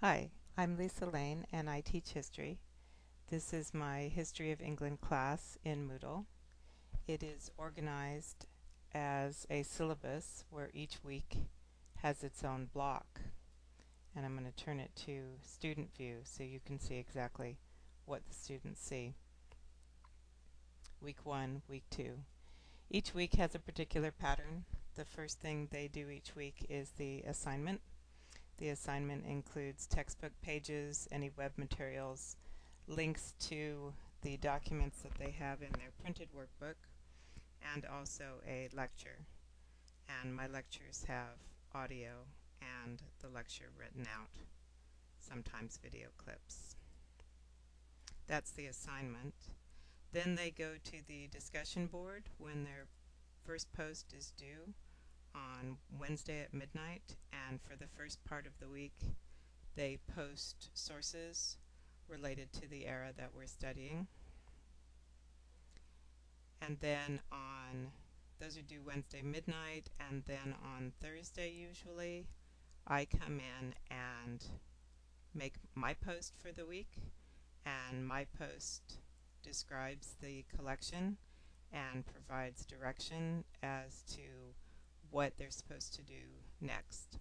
Hi, I'm Lisa Lane and I teach history. This is my History of England class in Moodle. It is organized as a syllabus where each week has its own block. And I'm going to turn it to student view so you can see exactly what the students see. Week 1, Week 2. Each week has a particular pattern. The first thing they do each week is the assignment. The assignment includes textbook pages, any web materials, links to the documents that they have in their printed workbook, and also a lecture. And my lectures have audio and the lecture written out, sometimes video clips. That's the assignment. Then they go to the discussion board when their first post is due on Wednesday at midnight, and for the first part of the week, they post sources related to the era that we're studying. And then on, those are due Wednesday midnight, and then on Thursday usually, I come in and make my post for the week, and my post describes the collection and provides direction as to what they're supposed to do next.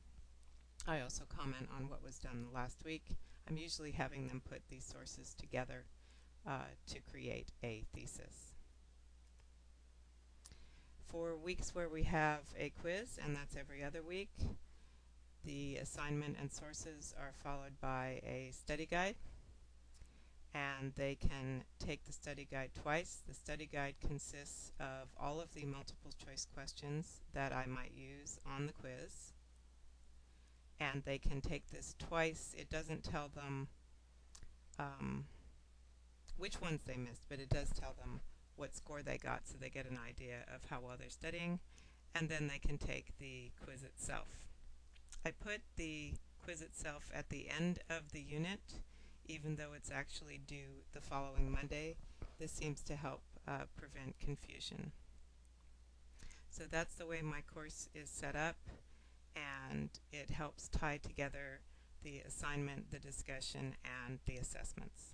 I also comment on what was done last week. I'm usually having them put these sources together uh, to create a thesis. For weeks where we have a quiz, and that's every other week, the assignment and sources are followed by a study guide and they can take the study guide twice. The study guide consists of all of the multiple choice questions that I might use on the quiz. And they can take this twice. It doesn't tell them um, which ones they missed, but it does tell them what score they got so they get an idea of how well they're studying. And then they can take the quiz itself. I put the quiz itself at the end of the unit even though it's actually due the following Monday. This seems to help uh, prevent confusion. So that's the way my course is set up and it helps tie together the assignment, the discussion, and the assessments.